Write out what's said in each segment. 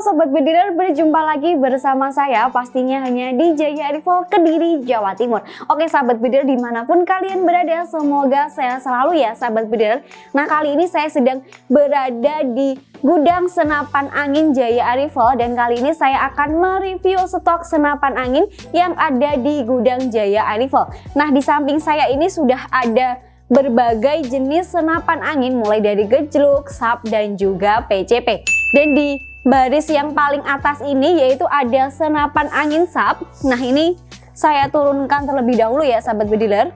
sahabat bediler berjumpa lagi bersama saya pastinya hanya di Jaya Rival Kediri Jawa Timur. Oke sahabat bediler di mana pun kalian berada semoga saya selalu ya sahabat bediler Nah kali ini saya sedang berada di gudang senapan angin Jaya Arifel dan kali ini saya akan mereview stok senapan angin yang ada di gudang Jaya Arifel Nah di samping saya ini sudah ada berbagai jenis senapan angin mulai dari gejluk, sap, dan juga PCP. Dan di baris yang paling atas ini yaitu ada senapan angin sap. Nah ini saya turunkan terlebih dahulu ya sahabat bediler.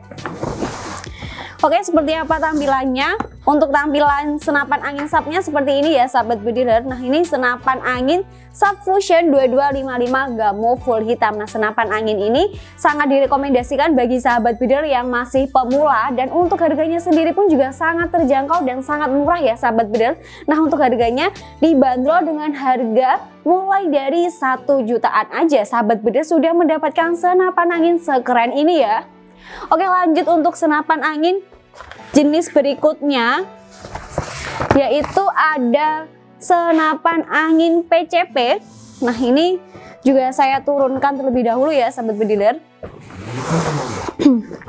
Oke seperti apa tampilannya? Untuk tampilan senapan angin sapnya seperti ini ya sahabat bediler. Nah ini senapan angin Sub Fusion 2255 Gamo full hitam. Nah senapan angin ini sangat direkomendasikan bagi sahabat bediler yang masih pemula dan untuk harganya sendiri pun juga sangat terjangkau dan sangat murah ya sahabat bediler. Nah untuk harganya dibanderol dengan harga mulai dari satu jutaan aja sahabat bediler sudah mendapatkan senapan angin sekeren ini ya. Oke lanjut untuk senapan angin jenis berikutnya yaitu ada senapan angin PCP nah ini juga saya turunkan terlebih dahulu ya sahabat bediler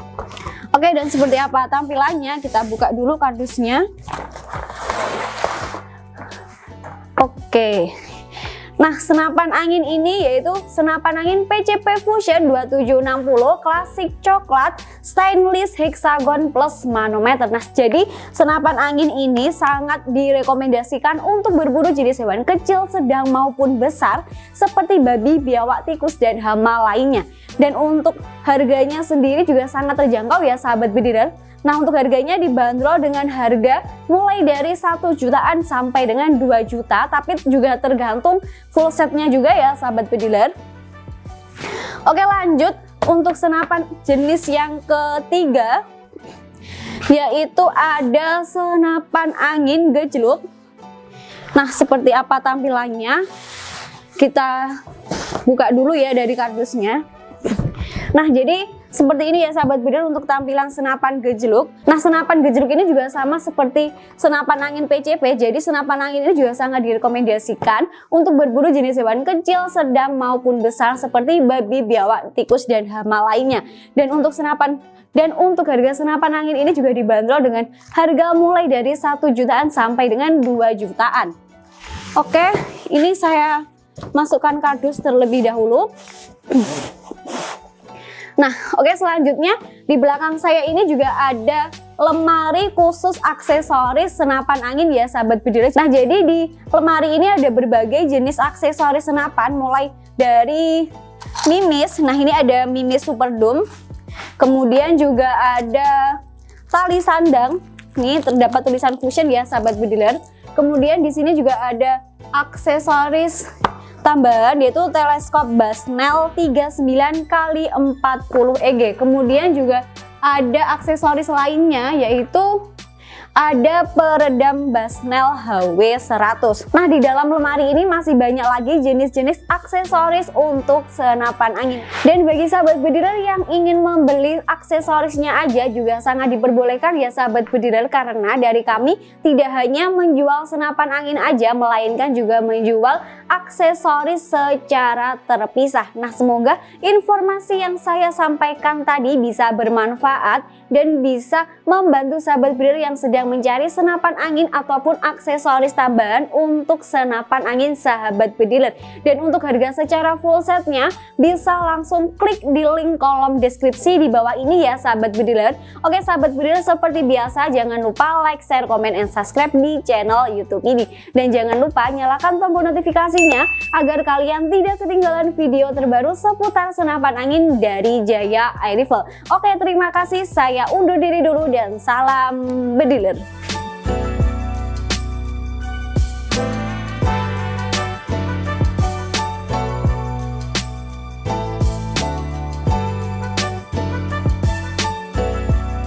Oke dan seperti apa tampilannya? Kita buka dulu kardusnya. Oke Nah, senapan angin ini yaitu senapan angin PCP Fusion 2760 klasik coklat stainless hexagon plus manometer. Nah, jadi senapan angin ini sangat direkomendasikan untuk berburu jenis hewan kecil, sedang maupun besar seperti babi, biawak, tikus, dan hama lainnya. Dan untuk harganya sendiri juga sangat terjangkau ya sahabat bediler. Nah untuk harganya dibanderol dengan harga mulai dari 1 jutaan sampai dengan 2 juta tapi juga tergantung full setnya juga ya sahabat pediler Oke lanjut untuk senapan jenis yang ketiga yaitu ada senapan angin gejluk. Nah seperti apa tampilannya? Kita buka dulu ya dari kardusnya. Nah jadi seperti ini ya sahabat bidan untuk tampilan senapan gejluk. Nah senapan gejluk ini juga sama seperti senapan angin PCP. Jadi senapan angin ini juga sangat direkomendasikan untuk berburu jenis hewan kecil, sedang maupun besar seperti babi, biawak, tikus, dan hama lainnya. Dan untuk senapan dan untuk harga senapan angin ini juga dibanderol dengan harga mulai dari 1 jutaan sampai dengan 2 jutaan. Oke, ini saya masukkan kardus terlebih dahulu. Nah, oke okay, selanjutnya di belakang saya ini juga ada lemari khusus aksesoris senapan angin ya sahabat bediler. Nah, jadi di lemari ini ada berbagai jenis aksesoris senapan mulai dari mimis. Nah, ini ada mimis super dome. Kemudian juga ada tali sandang. Nih terdapat tulisan fusion ya sahabat bediler. Kemudian di sini juga ada aksesoris tambahan yaitu teleskop Basnel 39 kali 40 EG. Kemudian juga ada aksesoris lainnya yaitu ada peredam Basnel HW100. Nah, di dalam lemari ini masih banyak lagi jenis-jenis aksesoris untuk senapan angin. Dan bagi sahabat bediler yang ingin membeli aksesorisnya aja juga sangat diperbolehkan ya sahabat bediler karena dari kami tidak hanya menjual senapan angin aja melainkan juga menjual aksesoris secara terpisah. Nah, semoga informasi yang saya sampaikan tadi bisa bermanfaat dan bisa membantu sahabat bediler yang sedang yang mencari senapan angin ataupun aksesoris tambahan untuk senapan angin sahabat bediler. Dan untuk harga secara full setnya bisa langsung klik di link kolom deskripsi di bawah ini ya sahabat bediler. Oke sahabat bediler seperti biasa jangan lupa like, share, komen, and subscribe di channel youtube ini. Dan jangan lupa nyalakan tombol notifikasinya agar kalian tidak ketinggalan video terbaru seputar senapan angin dari Jaya Air Rifle. Oke terima kasih saya undur diri dulu dan salam bediler. London.